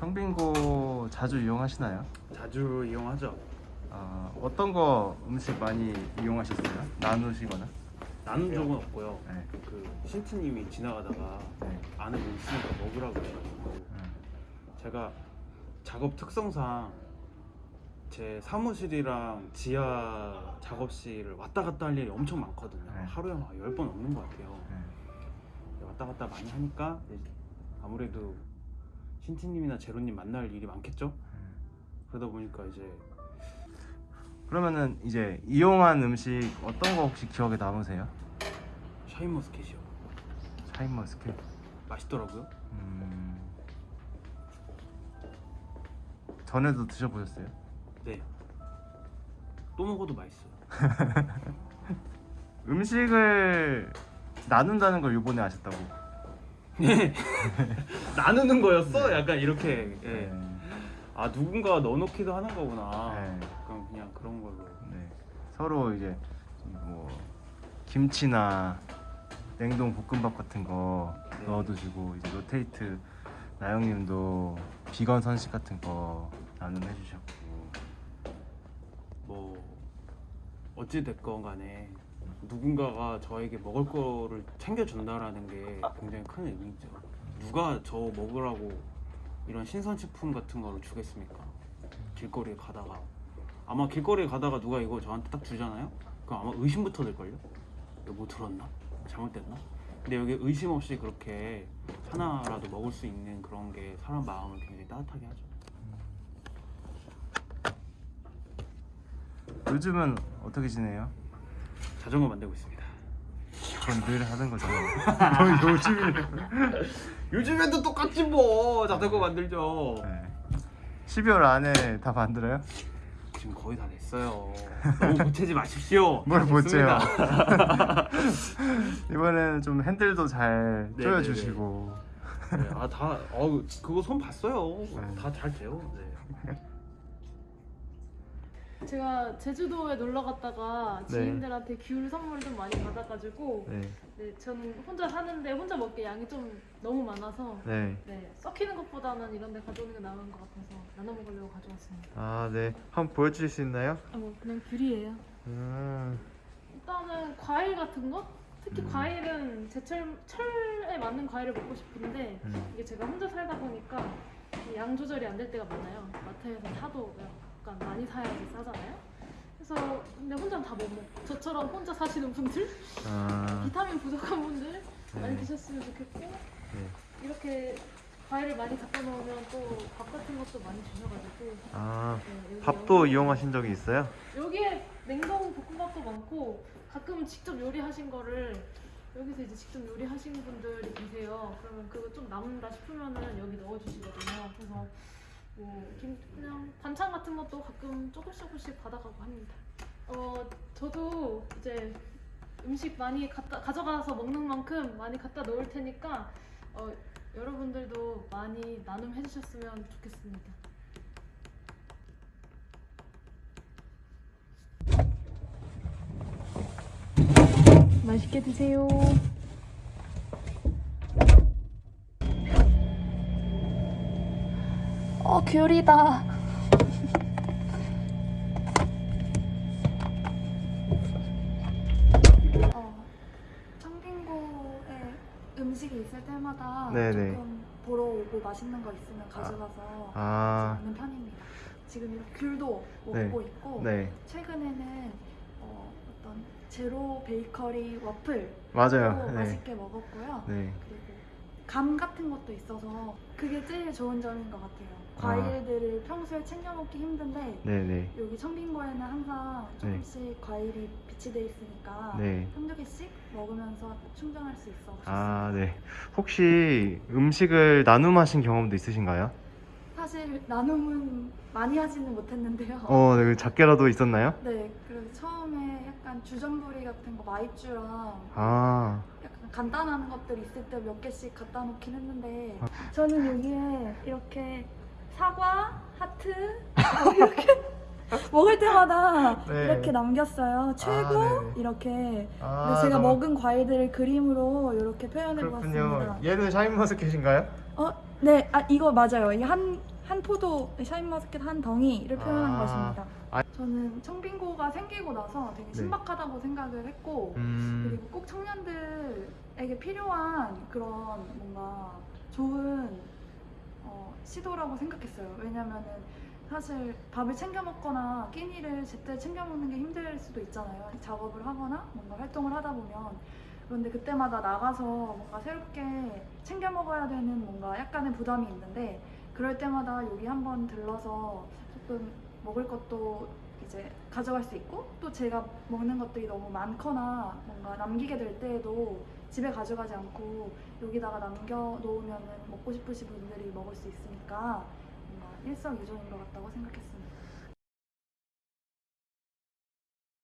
청빙고 자주 이용하시나요? 자주 이용하죠. 아, 어떤 거 음식 많이 이용하셨어요? 나누시거나? 나눈 적은 없고요. 네. 그 신트님이 지나가다가 네. 안에 뭐 있으니까 먹으라고 해가지고 음. 제가 작업 특성상 제 사무실이랑 지하 작업실을 왔다 갔다 할 일이 엄청 많거든요. 네. 하루에 막 10번 넘는 것 같아요. 네. 왔다 갔다 많이 하니까 아무래도 신티님이나 제로님 만날 일이 많겠죠? 음. 그러다 보니까 이제 그러면은 이제 이용한 음식 어떤 거 혹시 기억에 남으세요? 샤인머스켓이요. 샤인머스켓. 맛있더라고요. 음. 전에도 드셔보셨어요? 네. 또 먹어도 맛있어요. 음식을 나눈다는 걸 이번에 아셨다고? 네. 나누는 거였어? 약간 이렇게. 예. 네. 아 누군가 넣어놓기도 하는 거구나. 네. 그럼 그냥 그런 걸로. 네. 서로 이제 뭐 김치나 냉동 볶음밥 같은 거 네. 넣어두시고 이제 로테이트 나영님도 비건 선식 같은 거 나눔해 주셨고 뭐 어찌 됐건 간에 누군가가 저에게 먹을 거를 챙겨준다라는 게 굉장히 큰 의미죠. 누가 저 먹으라고 이런 신선식품 같은 거를 주겠습니까? 길거리에 가다가 아마 길거리에 가다가 누가 이거 저한테 딱 주잖아요? 그럼 아마 의심부터 들걸요? 이거 뭐 들었나? 잘못됐나? 근데 여기 의심 없이 그렇게 하나라도 먹을 수 있는 그런 게 사람 마음을 굉장히 따뜻하게 하죠. 요즘은 어떻게 지내요? 자전거 만들고 있습니다. 그건 늘 하는 거잖아요. 뭐 요즘에 요즘에도 똑같지 뭐 자전거 만들죠. 네. 12월 안에 다 만들어요? 지금 거의 다 됐어요. 너무 보채지 마십시오. 뭘다 보채요? 이번에는 좀 핸들도 잘. 조여주시고 네, 아다 어우 그거 손 봤어요. 네. 다잘 돼요. 네. 제가 제주도에 놀러 갔다가 네. 지인들한테 귤 선물 좀 많이 받아가지고 네. 네, 저는 혼자 사는데 혼자 먹기 양이 좀 너무 많아서 네. 네, 썩히는 것보다는 이런 데 가져오는 게 나은 것 같아서 나눠 먹으려고 가져왔습니다. 아, 네. 한번 보여주실 수 있나요? 아, 뭐 그냥 귤이에요. 음. 일단은 과일 같은 거? 특히 음. 과일은 제철 철에 맞는 과일을 먹고 싶은데 음. 이게 제가 혼자 살다 보니까 이양 조절이 안 될 때가 많아요. 마트에서 사도 약간 많이 사야지 싸잖아요. 그래서 근데 혼자는 다 못 먹고 저처럼 혼자 사시는 분들, 아. 비타민 부족한 분들 많이 네. 드셨으면 좋겠고 네. 이렇게 과일을 많이 갖다 놓으면 또 밥 같은 것도 많이 주셔가지고 아. 네, 여기 밥도 양념- 이용하신 적이 있어요? 여기에 냉동 볶음밥도 많고 가끔 직접 요리하신 거를 여기서 이제 직접 요리하신 분들이 계세요. 그러면 그거 좀 남는다 싶으면은 여기 넣어주시거든요. 그래서 뭐 김, 그냥 반찬 같은 것도 가끔 조금씩 조금씩 받아가고 합니다. 어 저도 이제 음식 많이 갖다 가져가서 먹는 만큼 많이 갖다 놓을 테니까 어, 여러분들도 많이 나눔해 주셨으면 좋겠습니다. 맛있게 드세요. 어, 귤이다. 어, 청빙고에 음식이 있을 때마다 네네. 조금 보러 오고 맛있는 거 있으면 가져가서 아. 먹는 편입니다. 지금 이렇게 귤도 네. 먹고 있고 네. 최근에는 어, 어떤 제로 베이커리 와플 맞아요. 도 네. 맛있게 먹었고요. 네. 그리고 감 같은 것도 있어서 그게 제일 좋은 점인 것 같아요. 아. 과일들을 평소에 챙겨 먹기 힘든데 네, 네. 여기 청빙고에는 항상 조금씩 과일이 비치돼 있으니까 네. 한두 개씩 먹으면서 충전할 수 있어. 아, 네. 혹시 음식을 나눔하신 경험도 있으신가요? 사실 나눔은 많이 하지는 못했는데요. 어, 네. 작게라도 있었나요? 네, 그래서 처음에 약간 주전부리 같은 거 마이쮸랑 아. 간단한 것들 있을 때 몇 개씩 갖다 놓긴 했는데 아. 저는 여기에 이렇게 사과, 하트 뭐 이렇게 먹을 때마다 네. 이렇게 남겼어요. 최고 네네. 이렇게 아, 그래서 제가 너무- 먹은 과일들을 그림으로 이렇게 표현해. 보았습니다. 얘는 샤인머스켓인가요? 어, 네, 아 이거 맞아요. 이한 한 포도 샤인머스켓 한 덩이를 표현한 아. 것입니다. 아. 저는 청빙고가 생기고 나서 되게 네. 신박하다고 생각을 했고 음, 그리고 꼭 청년들에게 필요한 그런 뭔가 좋은 어, 시도라고 생각했어요. 왜냐면은 사실 밥을 챙겨 먹거나 끼니를 제때 챙겨 먹는 게 힘들 수도 있잖아요. 작업을 하거나 뭔가 활동을 하다 보면 그런데 그때마다 나가서 뭔가 새롭게 챙겨 먹어야 되는 뭔가 약간의 부담이 있는데 그럴 때마다 여기 한번 들러서 조금 먹을 것도 이제 가져갈 수 있고 또 제가 먹는 것들이 너무 많거나 뭔가 남기게 될 때에도 집에 가져가지 않고 여기다가 남겨 놓으면은 먹고 싶으신 분들이 먹을 수 있으니까 뭔가 일석이조인 것 같다고 생각했습니다.